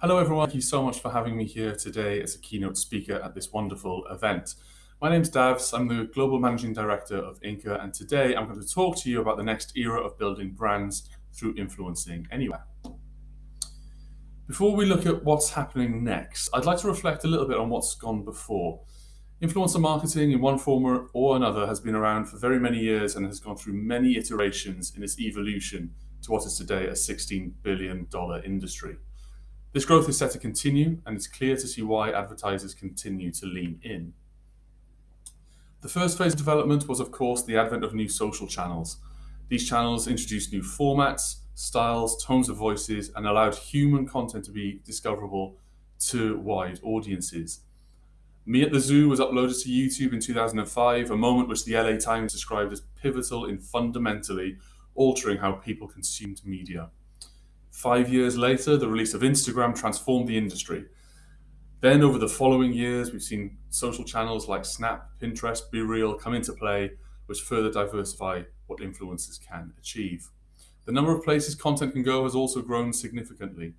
Hello, everyone. Thank you so much for having me here today as a keynote speaker at this wonderful event. My name's Davs. I'm the Global Managing Director of Inca, and today I'm going to talk to you about the next era of building brands through influencing anywhere. Before we look at what's happening next, I'd like to reflect a little bit on what's gone before. Influencer marketing in one form or another has been around for very many years and has gone through many iterations in its evolution to what is today a $16 billion industry. This growth is set to continue, and it's clear to see why advertisers continue to lean in. The first phase of development was, of course, the advent of new social channels. These channels introduced new formats, styles, tones of voices, and allowed human content to be discoverable to wide audiences. Me at the Zoo was uploaded to YouTube in 2005, a moment which the LA Times described as pivotal in fundamentally altering how people consumed media. Five years later, the release of Instagram transformed the industry. Then, over the following years, we've seen social channels like Snap, Pinterest, BeReal come into play, which further diversify what influencers can achieve. The number of places content can go has also grown significantly.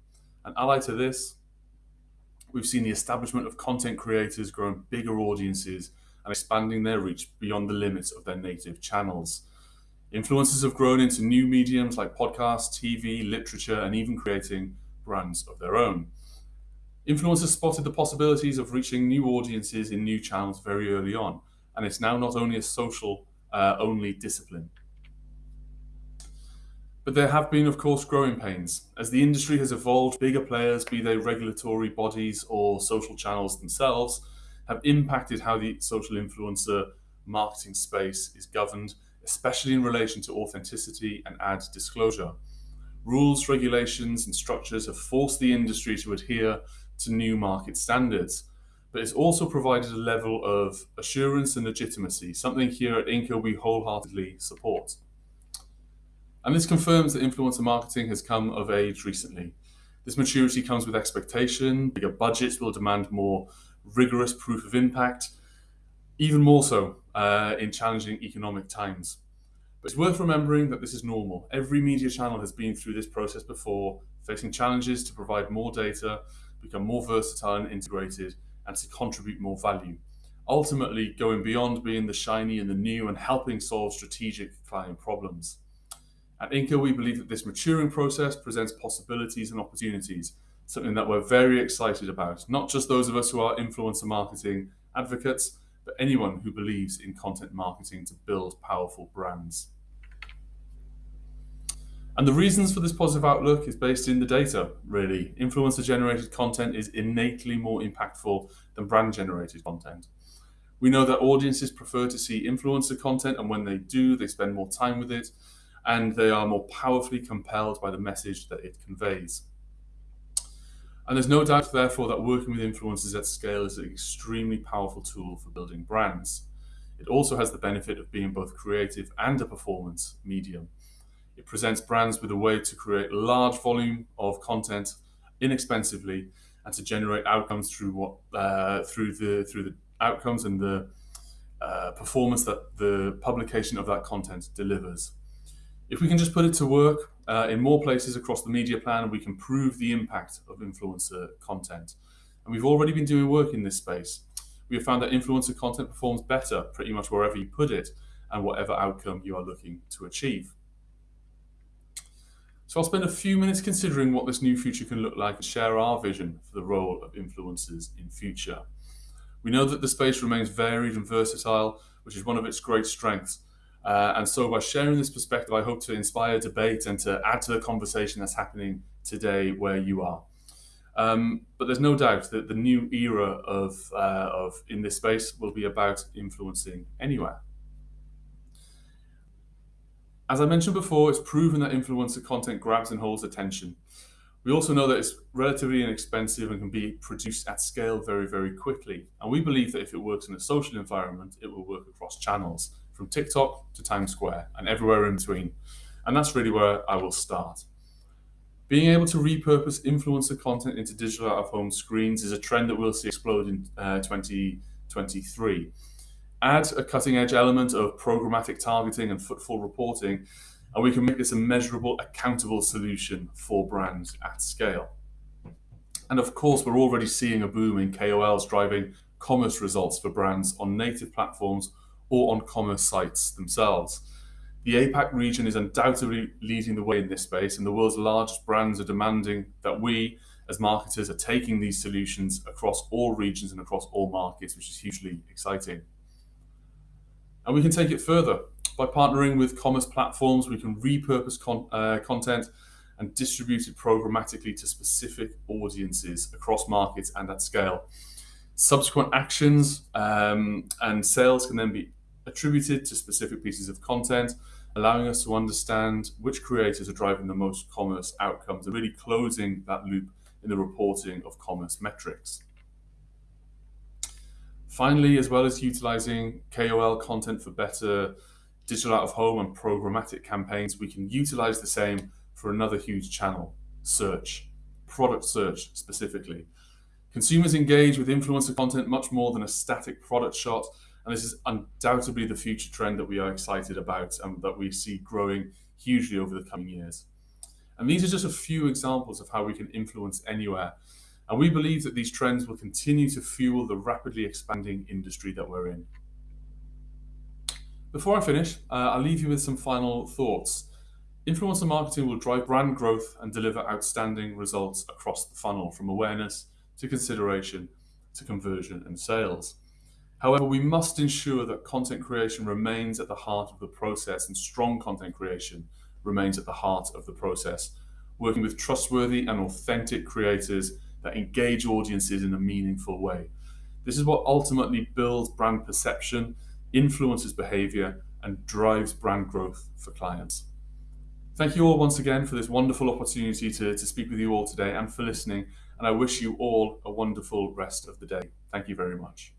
And allied to this, we've seen the establishment of content creators growing bigger audiences and expanding their reach beyond the limits of their native channels. Influencers have grown into new mediums like podcasts, TV, literature, and even creating brands of their own. Influencers spotted the possibilities of reaching new audiences in new channels very early on, and it's now not only a social uh, only discipline. But there have been, of course, growing pains. As the industry has evolved, bigger players, be they regulatory bodies or social channels themselves, have impacted how the social influencer marketing space is governed especially in relation to authenticity and ad disclosure. Rules, regulations, and structures have forced the industry to adhere to new market standards, but it's also provided a level of assurance and legitimacy, something here at Inca we wholeheartedly support. And this confirms that influencer marketing has come of age recently. This maturity comes with expectation, bigger budgets will demand more rigorous proof of impact, even more so uh, in challenging economic times. But it's worth remembering that this is normal. Every media channel has been through this process before, facing challenges to provide more data, become more versatile and integrated, and to contribute more value. Ultimately, going beyond being the shiny and the new and helping solve strategic client problems. At Inca, we believe that this maturing process presents possibilities and opportunities, something that we're very excited about. Not just those of us who are influencer marketing advocates, but anyone who believes in content marketing to build powerful brands. And the reasons for this positive outlook is based in the data, really. Influencer generated content is innately more impactful than brand generated content. We know that audiences prefer to see influencer content, and when they do, they spend more time with it, and they are more powerfully compelled by the message that it conveys. And there's no doubt, therefore, that working with influencers at scale is an extremely powerful tool for building brands. It also has the benefit of being both creative and a performance medium. It presents brands with a way to create large volume of content inexpensively and to generate outcomes through what uh, through the through the outcomes and the uh, performance that the publication of that content delivers. If we can just put it to work uh, in more places across the media plan, we can prove the impact of influencer content. And we've already been doing work in this space. We have found that influencer content performs better pretty much wherever you put it and whatever outcome you are looking to achieve. So I'll spend a few minutes considering what this new future can look like and share our vision for the role of influencers in future. We know that the space remains varied and versatile, which is one of its great strengths, uh, and so by sharing this perspective, I hope to inspire debate and to add to the conversation that's happening today where you are. Um, but there's no doubt that the new era of, uh, of in this space will be about influencing anywhere. As I mentioned before, it's proven that influencer content grabs and holds attention. We also know that it's relatively inexpensive and can be produced at scale very, very quickly. And we believe that if it works in a social environment, it will work across channels from TikTok to Times Square and everywhere in between. And that's really where I will start. Being able to repurpose influencer content into digital out-of-home screens is a trend that we'll see explode in uh, 2023. Add a cutting-edge element of programmatic targeting and footfall reporting, and we can make this a measurable, accountable solution for brands at scale. And of course, we're already seeing a boom in KOLs driving commerce results for brands on native platforms or on commerce sites themselves. The APAC region is undoubtedly leading the way in this space, and the world's largest brands are demanding that we, as marketers, are taking these solutions across all regions and across all markets, which is hugely exciting. And we can take it further. By partnering with commerce platforms, we can repurpose con uh, content and distribute it programmatically to specific audiences across markets and at scale. Subsequent actions um, and sales can then be attributed to specific pieces of content, allowing us to understand which creators are driving the most commerce outcomes and really closing that loop in the reporting of commerce metrics. Finally, as well as utilizing KOL content for better digital out of home and programmatic campaigns, we can utilize the same for another huge channel, search, product search specifically. Consumers engage with influencer content much more than a static product shot, and this is undoubtedly the future trend that we are excited about and that we see growing hugely over the coming years. And these are just a few examples of how we can influence anywhere. And we believe that these trends will continue to fuel the rapidly expanding industry that we're in. Before I finish, uh, I'll leave you with some final thoughts. Influencer marketing will drive brand growth and deliver outstanding results across the funnel from awareness to consideration to conversion and sales. However, we must ensure that content creation remains at the heart of the process and strong content creation remains at the heart of the process, working with trustworthy and authentic creators that engage audiences in a meaningful way. This is what ultimately builds brand perception, influences behavior, and drives brand growth for clients. Thank you all once again for this wonderful opportunity to, to speak with you all today and for listening. And I wish you all a wonderful rest of the day. Thank you very much.